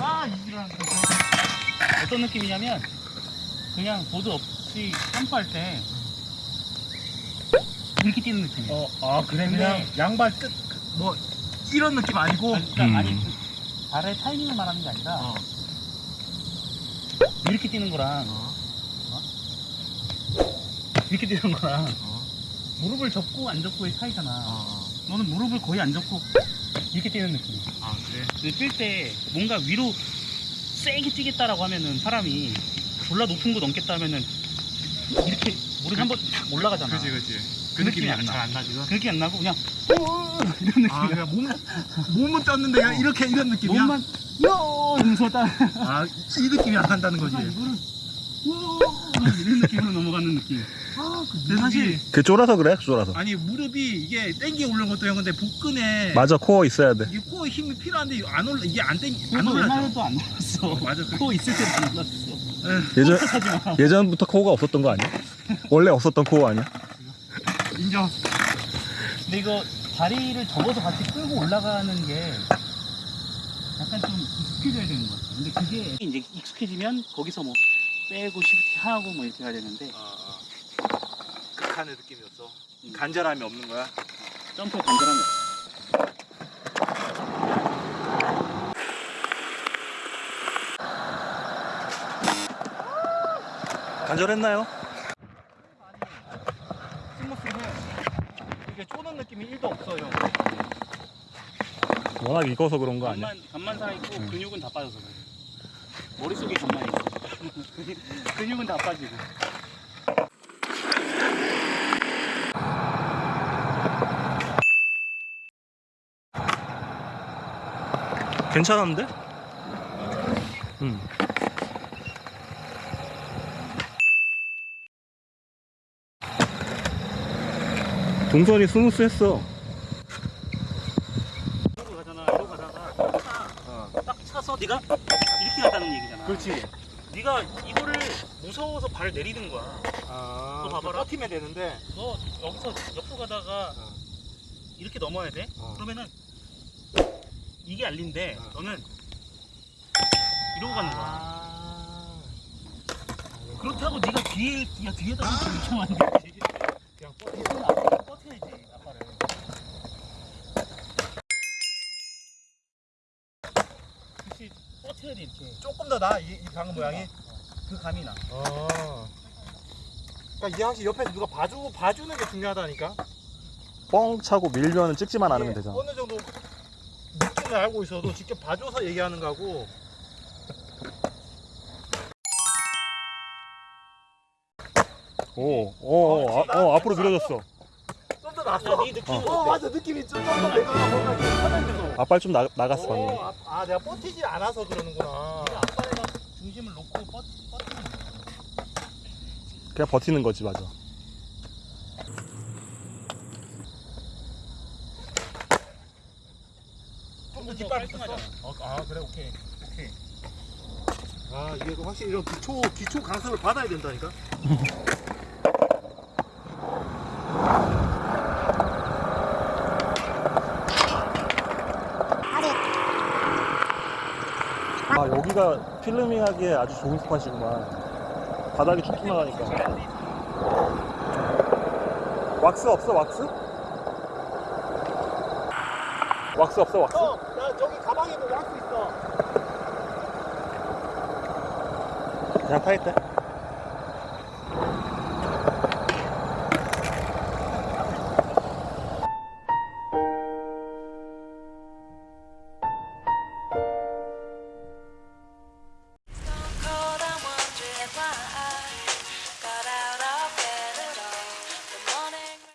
아 이지랄 어떤 느낌이냐면 그냥 보드 없이 점프할 때 이렇게 뛰는 느낌이에요 어, 아 그래 그냥 양발 끝 뭐 이런 느낌 아니고 아니, 그러니까 음. 아니 그 발의 타이밍을 말하는 게 아니라 어. 이렇게 뛰는 거랑 어. 이렇게 뛰는 거랑 어. 무릎을 접고 안 접고의 차이잖아 어. 너는 무릎을 거의 안 접고 이렇게 뛰는 느낌이야 아 그래? 뛸 때 뭔가 위로 세게 뛰겠다라고 하면은 사람이 졸라 높은 거 넘겠다 하면은 이렇게 무릎이 한번 탁 올라가잖아. 그지 그지. 그 느낌이 안 나. 잘안 나 지금? 그렇게 안 나고 그냥 어, 이런 느낌이야. 아 그냥 몸 몸은 떴는데 그냥 이렇게 이런 느낌이야? 몸만 요 이러면서 딱. 아이 느낌이 안 난다는 거지? 아, 와 이런 느낌으로 넘어가는 느낌. 아, 그 근데 사실 그 쫄아서 그래? 쫄아서. 아니 무릎이 이게 땡기 올라온 것도 형 근데 복근에 맞아 코어 있어야 돼. 이게 코어 힘이 필요한데 안 올라 이게 안 땡기 안 올라져. 옛날에도 안 올랐어. 맞아 그거 있을 때도 안 올랐어. 에, 예전 예전부터 코어가 없었던 거 아니야? 원래 없었던 코어 아니야? 인정. 근데 이거 다리를 접어서 같이 끌고 올라가는 게 약간 좀 익숙해져야 되는 것 같아. 근데 그게 이제 익숙해지면 거기서 뭐 빼고 시프트 하고 뭐 이렇게 해야 되는데 아, 아. 극한의 느낌이었어 음. 간절함이 없는 거야 점프에 간절함이 없어. 간절했나요? 스무스해 이게 쪼는 느낌이 1도 없어 형 워낙 익어서 그런 거 아니야? 간만 간만 살아 있고 음. 근육은 다 빠져서 그래. 균만 있어. 근육- 근육은 다 빠지고. 괜찮은데? 응. 동선이 스무스했어. 이러고 가잖아. 이러고 가다가 딱, 딱 차서 네가 이렇게 갔다는 얘기잖아. 그렇지 네가 이거를 무서워서 발을 내리는 거야. 아 너 봐봐라. 버티면 되는데 너 여기서 옆으로 가다가 어. 이렇게 넘어야 돼. 어. 그러면은 이게 알린데 어. 너는 이러고 가는 거야. 아 그렇다고 네가 뒤에 야 뒤에다 이렇게 하면 안 되지. 그냥 버티 이건 앞 이렇게. 조금 더 나아 이, 이 방금 모양이 그 감이 나. 어. 그러니까 이 항시 옆에서 누가 봐주고 봐주는 게 중요하다니까. 뻥 차고 밀면은 찍지만 않으면 이게 되잖아. 어느 정도 느낌을 알고 있어도 직접 봐줘서 얘기하는 거고. 오, 오, 오, 아, 어, 앞으로 밀어줬어. 좀더 낫어. 야네 느낌은 어 어때? 맞아 느낌이 좀더 내가 뭔가 이렇게 편해져서. 앞발 좀 나, 나갔어 방금. 오, 아, 아 내가 버티지 않아서 그러는구나. 네가 앞발에다 중심을 놓고 뻗 뻗는 거야. 그냥 버티는 거지 맞아. 좀더 더 뒷발 깔끔하잖아. 어, 아 그래 오케이 오케이. 아 이게 그 확실히 이런 기초 기초 강습을 받아야 된다니까. 아 여기가 필름밍하기에 아주 좋은 스팟이구만. 바닥이 쭉 튀어나가니까. 왁스 없어 왁스? 왁스 없어 왁스? 형, 나 저기 가방에 뭐 왁스 있어. 그냥 타있대.